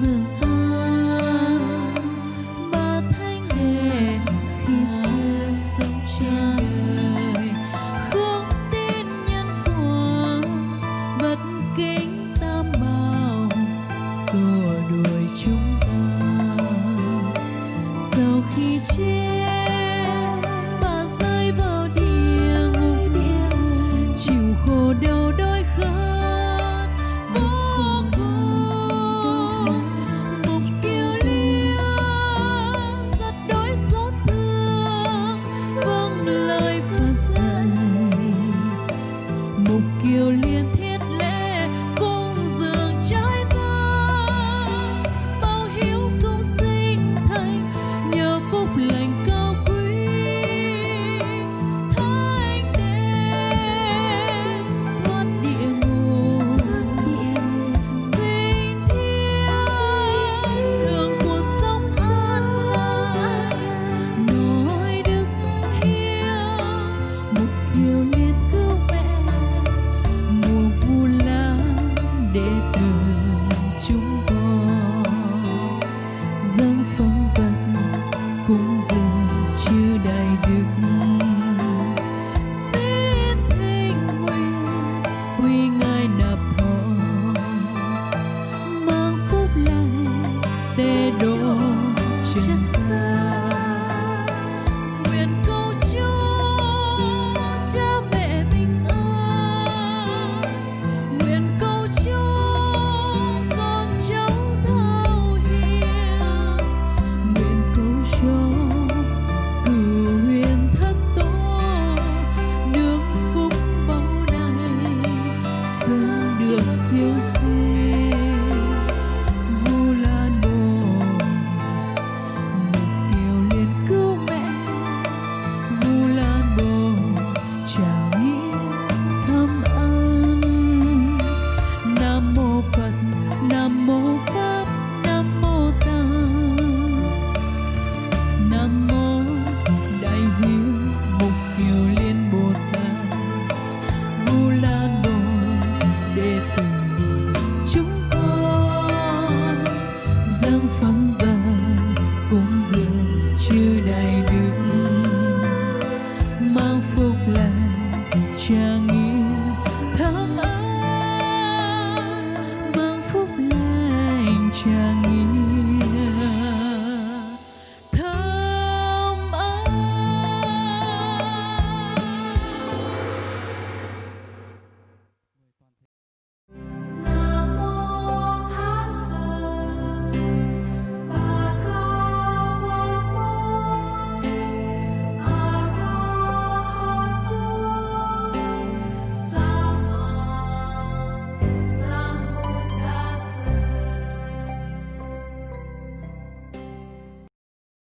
dường ta ba thánh đèn khi xưa sông trời. Không tin nhân quả vật kính tam bảo, rồi 谢。Chàng yêu thắm ấm mang phúc lành chàng